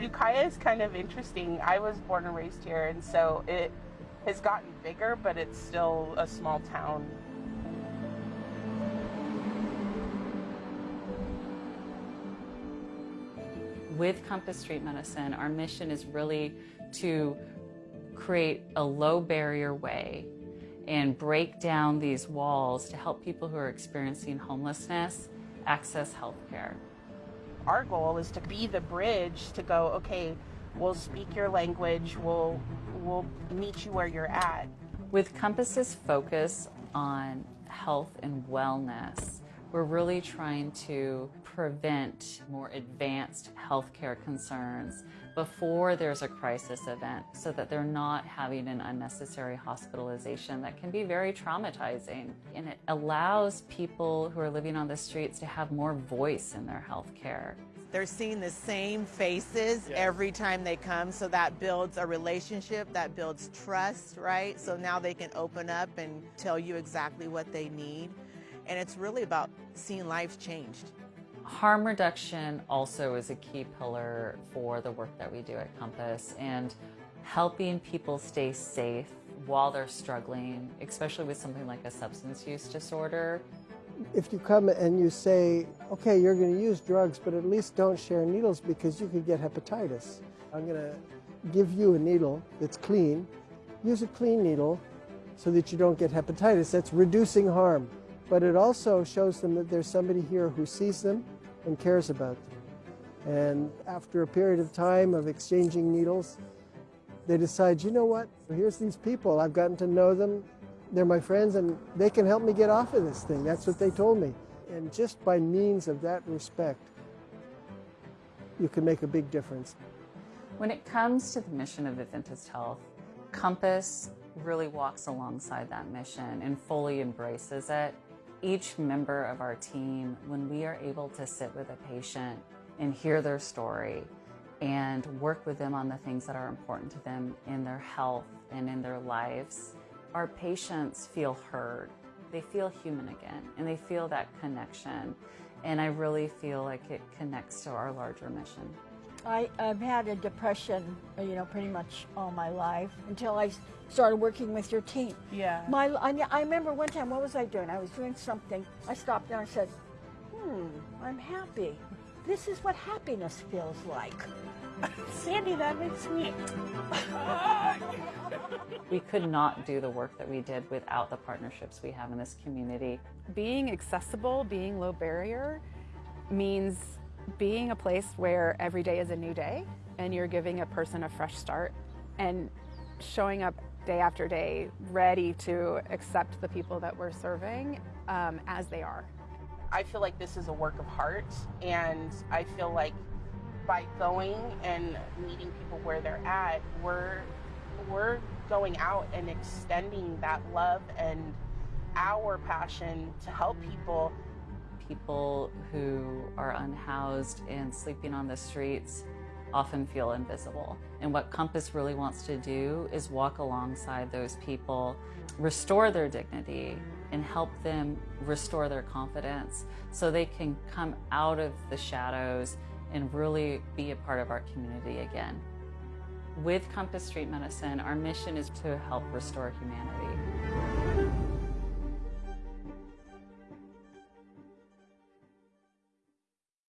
Ukiah is kind of interesting. I was born and raised here, and so it has gotten bigger, but it's still a small town. With Compass Street Medicine, our mission is really to create a low barrier way and break down these walls to help people who are experiencing homelessness access health care. Our goal is to be the bridge to go, okay, we'll speak your language, we'll, we'll meet you where you're at. With Compass's focus on health and wellness, we're really trying to prevent more advanced healthcare concerns before there's a crisis event so that they're not having an unnecessary hospitalization that can be very traumatizing. And it allows people who are living on the streets to have more voice in their healthcare. They're seeing the same faces yes. every time they come, so that builds a relationship, that builds trust, right? So now they can open up and tell you exactly what they need. And it's really about seeing lives changed. Harm reduction also is a key pillar for the work that we do at Compass and helping people stay safe while they're struggling, especially with something like a substance use disorder. If you come and you say, okay, you're going to use drugs, but at least don't share needles because you could get hepatitis. I'm going to give you a needle that's clean. Use a clean needle so that you don't get hepatitis. That's reducing harm but it also shows them that there's somebody here who sees them and cares about them. And after a period of time of exchanging needles, they decide, you know what, here's these people, I've gotten to know them, they're my friends, and they can help me get off of this thing. That's what they told me. And just by means of that respect, you can make a big difference. When it comes to the mission of Adventist Health, Compass really walks alongside that mission and fully embraces it each member of our team, when we are able to sit with a patient and hear their story and work with them on the things that are important to them in their health and in their lives, our patients feel heard. They feel human again and they feel that connection. And I really feel like it connects to our larger mission. I, have had a depression, uh, you know, pretty much all my life until I started working with your team. Yeah. My, I, I remember one time, what was I doing? I was doing something. I stopped there and I said, hmm, I'm happy. This is what happiness feels like. Sandy, that makes me... we could not do the work that we did without the partnerships we have in this community. Being accessible, being low barrier, means being a place where every day is a new day and you're giving a person a fresh start and showing up day after day ready to accept the people that we're serving um, as they are. I feel like this is a work of heart and I feel like by going and meeting people where they're at, we're we're going out and extending that love and our passion to help people people who are unhoused and sleeping on the streets often feel invisible. And what Compass really wants to do is walk alongside those people, restore their dignity, and help them restore their confidence so they can come out of the shadows and really be a part of our community again. With Compass Street Medicine, our mission is to help restore humanity.